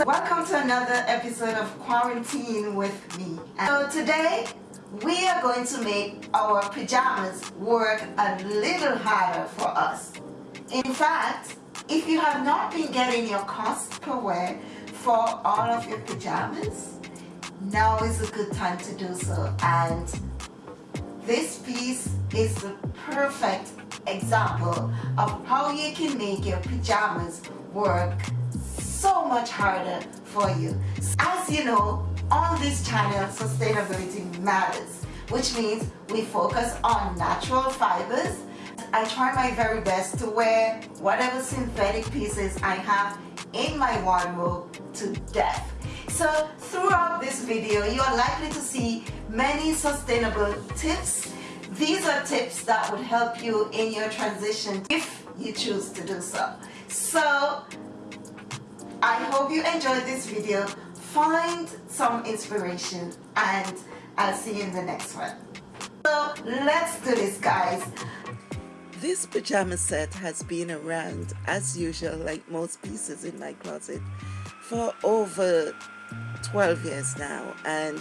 so welcome to another episode of quarantine with me. So today we are going to make our pajamas work a little harder for us. In fact if you have not been getting your cost per wear for all of your pajamas now is a good time to do so. And this piece is the perfect example of how you can make your pajamas work so much harder for you. As you know, on this channel, sustainability matters, which means we focus on natural fibers. I try my very best to wear whatever synthetic pieces I have in my wardrobe to death. So throughout this video, you are likely to see many sustainable tips these are tips that would help you in your transition if you choose to do so. So I hope you enjoyed this video. Find some inspiration and I'll see you in the next one. So let's do this guys. This pajama set has been around as usual like most pieces in my closet for over 12 years now and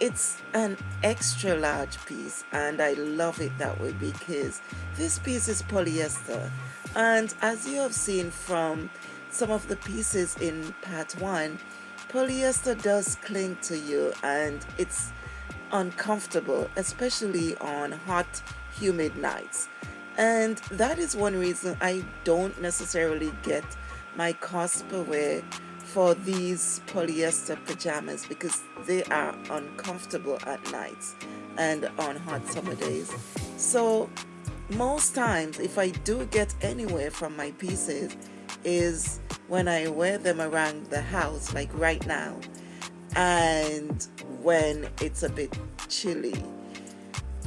it's an extra large piece and I love it that way because this piece is polyester and as you have seen from some of the pieces in part one polyester does cling to you and it's uncomfortable especially on hot humid nights and that is one reason I don't necessarily get my cost per wear for these polyester pajamas because they are uncomfortable at nights and on hot summer days. So most times if I do get anywhere from my pieces is when I wear them around the house like right now and when it's a bit chilly.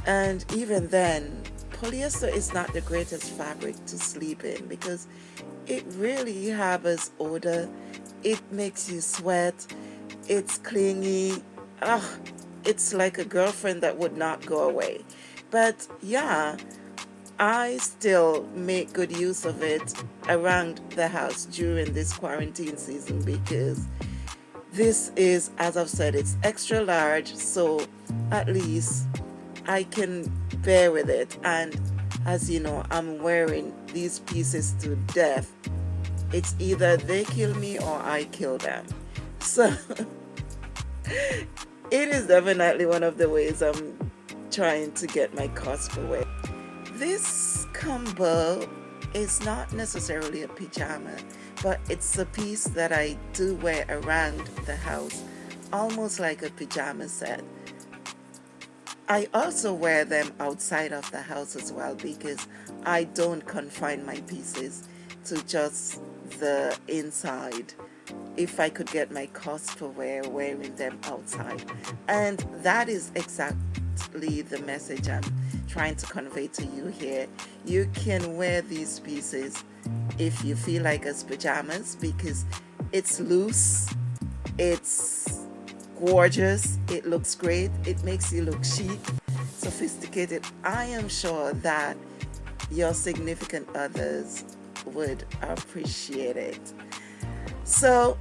And even then polyester is not the greatest fabric to sleep in because it really harbors odor. It makes you sweat. It's clingy. Ah it's like a girlfriend that would not go away. But yeah I still make good use of it around the house during this quarantine season because this is as I've said it's extra large so at least I can bear with it and as you know I'm wearing these pieces to death it's either they kill me or I kill them. So it is definitely one of the ways I'm trying to get my cost away. This combo is not necessarily a pajama, but it's a piece that I do wear around the house, almost like a pajama set. I also wear them outside of the house as well because I don't confine my pieces to just the inside if I could get my cost for wear wearing them outside and that is exactly the message I'm trying to convey to you here you can wear these pieces if you feel like as pajamas because it's loose it's gorgeous it looks great it makes you look chic sophisticated I am sure that your significant others would appreciate it. So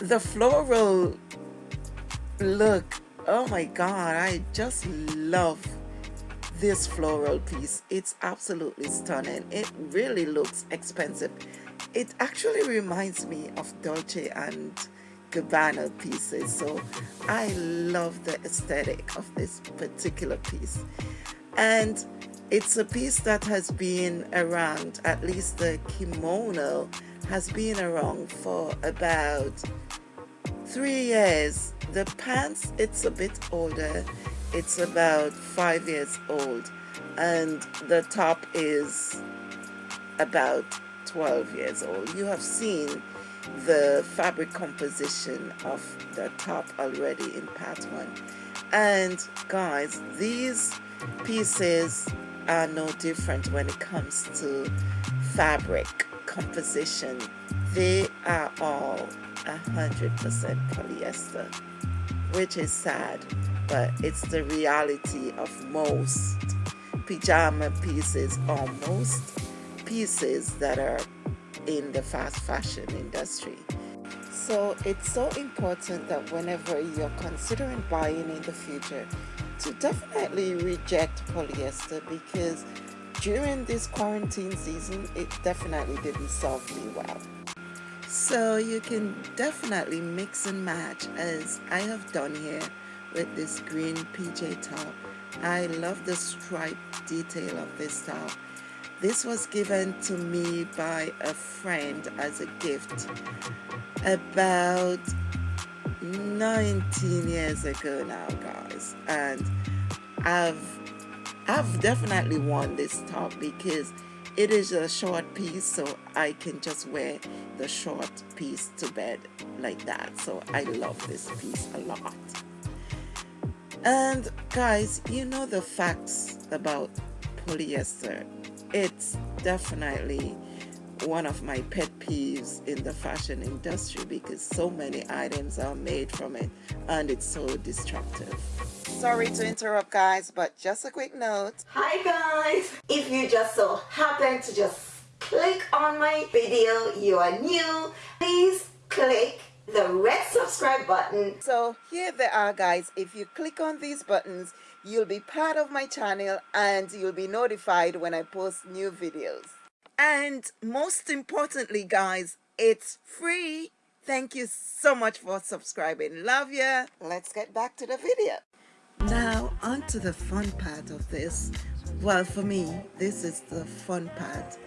the floral look, oh my God, I just love this floral piece. It's absolutely stunning. It really looks expensive. It actually reminds me of Dolce and Gabbana pieces. So I love the aesthetic of this particular piece. And it's a piece that has been around, at least the kimono has been around for about three years. The pants, it's a bit older. It's about five years old. And the top is about 12 years old. You have seen the fabric composition of the top already in part one. And guys, these pieces are no different when it comes to fabric composition. They are all 100% polyester, which is sad, but it's the reality of most pajama pieces or most pieces that are in the fast fashion industry. So it's so important that whenever you're considering buying in the future to definitely reject polyester because during this quarantine season it definitely didn't serve me well. So you can definitely mix and match as I have done here with this green PJ top. I love the stripe detail of this top. This was given to me by a friend as a gift about 19 years ago now guys and I've I've definitely worn this top because it is a short piece so I can just wear the short piece to bed like that so I love this piece a lot and guys you know the facts about polyester it's definitely one of my pet peeves in the fashion industry because so many items are made from it and it's so destructive. Sorry to interrupt guys, but just a quick note. Hi guys! If you just so happen to just click on my video, you are new, please click the red subscribe button. So here they are guys, if you click on these buttons, you'll be part of my channel and you'll be notified when I post new videos. And most importantly, guys, it's free. Thank you so much for subscribing. Love ya. Let's get back to the video. Now, on to the fun part of this. Well, for me, this is the fun part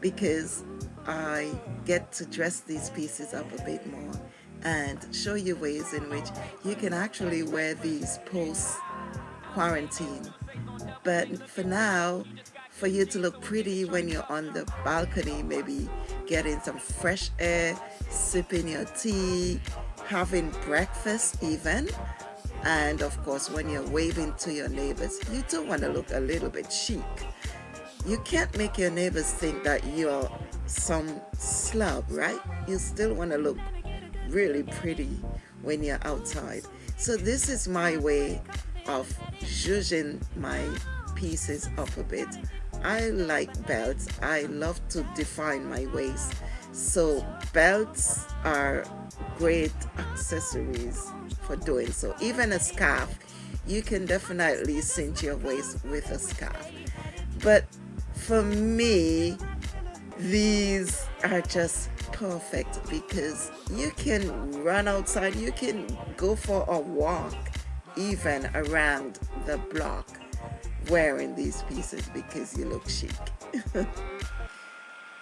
because I get to dress these pieces up a bit more and show you ways in which you can actually wear these post quarantine. But for now, for you to look pretty when you're on the balcony, maybe getting some fresh air, sipping your tea, having breakfast even. And of course, when you're waving to your neighbors, you do want to look a little bit chic. You can't make your neighbors think that you're some slub, right? You still want to look really pretty when you're outside. So this is my way of zhuzhing my pieces up a bit I like belts. I love to define my waist. So belts are great accessories for doing so. Even a scarf, you can definitely cinch your waist with a scarf. But for me, these are just perfect because you can run outside, you can go for a walk even around the block wearing these pieces because you look chic.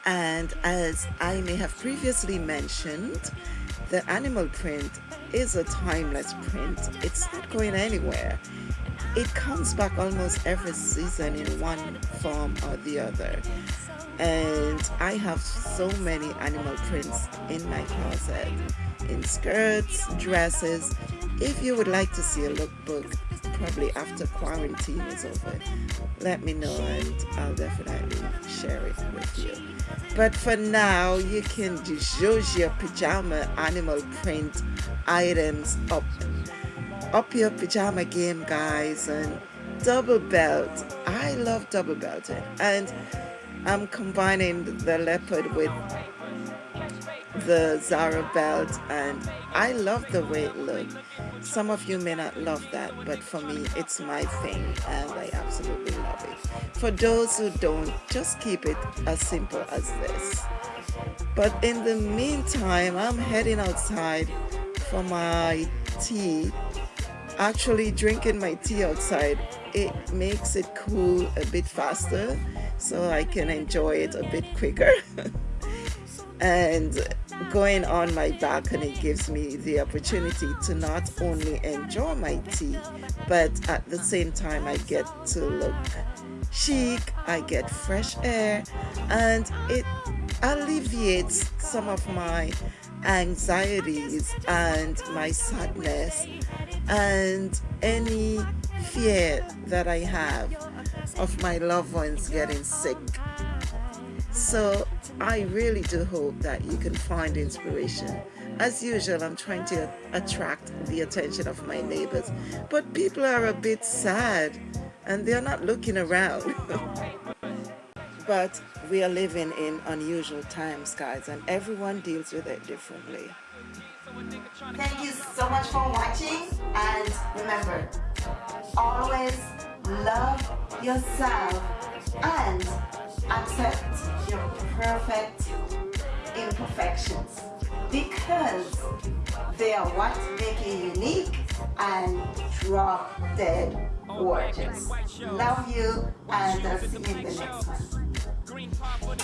and as I may have previously mentioned, the animal print is a timeless print. It's not going anywhere. It comes back almost every season in one form or the other. And I have so many animal prints in my closet, in skirts, dresses. If you would like to see a lookbook probably after quarantine is over let me know and I'll definitely share it with you. But for now you can use your pajama animal print items up up your pajama game guys and double belt. I love double belting. And I'm combining the leopard with the Zara belt and I love the way it looks. Some of you may not love that, but for me, it's my thing and I absolutely love it. For those who don't, just keep it as simple as this. But in the meantime, I'm heading outside for my tea. Actually, drinking my tea outside, it makes it cool a bit faster so I can enjoy it a bit quicker. and going on my balcony gives me the opportunity to not only enjoy my tea but at the same time I get to look chic I get fresh air and it alleviates some of my anxieties and my sadness and any fear that I have of my loved ones getting sick so I really do hope that you can find inspiration. As usual, I'm trying to attract the attention of my neighbors, but people are a bit sad and they're not looking around. But we are living in unusual times, guys, and everyone deals with it differently. Thank you so much for watching, and remember, always love yourself and accept your perfect imperfections because they are what make you unique and drop dead gorgeous. Love you and I'll see you in the next one.